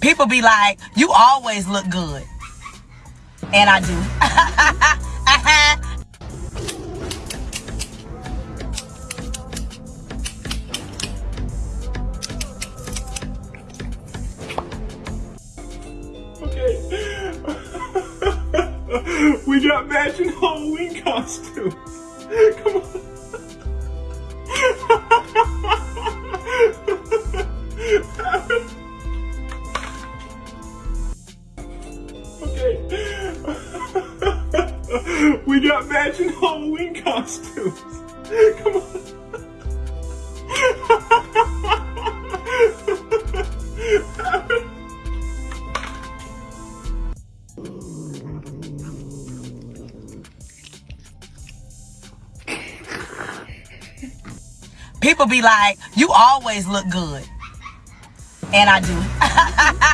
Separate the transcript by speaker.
Speaker 1: People be like, you always look good. And I do.
Speaker 2: Okay. we got matching Halloween costumes. we got matching Halloween costumes. Come on.
Speaker 1: People be like, you always look good. And I do.